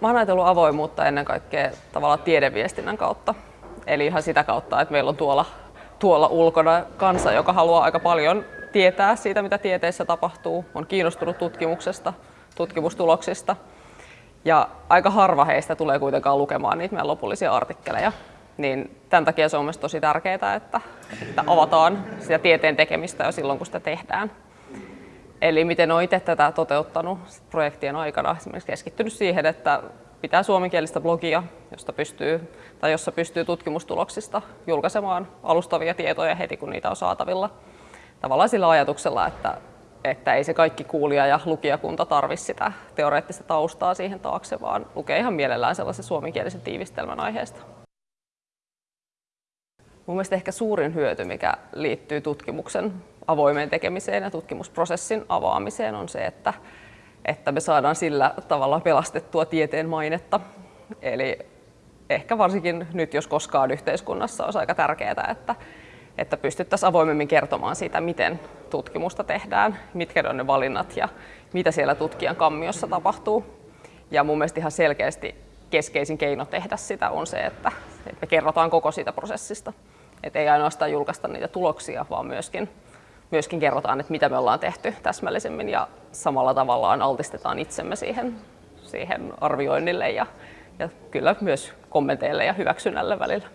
Mä oon ajatellut avoimuutta ennen kaikkea tavallaan tiedeviestinnän kautta. Eli ihan sitä kautta, että meillä on tuolla, tuolla ulkona kansa, joka haluaa aika paljon tietää siitä, mitä tieteessä tapahtuu, on kiinnostunut tutkimuksesta, tutkimustuloksista. Ja aika harva heistä tulee kuitenkaan lukemaan niitä meidän lopullisia artikkeleja. Niin tämän takia se on myös tosi tärkeää, että, että avataan sitä tieteen tekemistä jo silloin, kun sitä tehdään. Eli miten olen itse tätä toteuttanut projektien aikana, esimerkiksi keskittynyt siihen, että pitää suomenkielistä blogia, josta pystyy, tai jossa pystyy tutkimustuloksista julkaisemaan alustavia tietoja heti, kun niitä on saatavilla. Tavallaan sillä ajatuksella, että, että ei se kaikki kuulija ja lukijakunta tarvitse sitä teoreettista taustaa siihen taakse, vaan lukee ihan mielellään sellaisen suomenkielisen tiivistelmän aiheesta. Mun mielestä ehkä suurin hyöty, mikä liittyy tutkimuksen avoimeen tekemiseen ja tutkimusprosessin avaamiseen on se, että, että me saadaan sillä tavalla pelastettua tieteen mainetta. Eli ehkä varsinkin nyt, jos koskaan yhteiskunnassa olisi aika tärkeää, että, että pystyttäisiin avoimemmin kertomaan siitä, miten tutkimusta tehdään, mitkä on ne valinnat ja mitä siellä tutkijan kammiossa tapahtuu. Ja mun mielestä ihan selkeästi keskeisin keino tehdä sitä on se, että, että me kerrotaan koko siitä prosessista. Että ei ainoastaan julkaista niitä tuloksia, vaan myöskin, myöskin kerrotaan, että mitä me ollaan tehty täsmällisemmin ja samalla tavallaan altistetaan itsemme siihen, siihen arvioinnille ja, ja kyllä myös kommenteille ja hyväksynnälle välillä.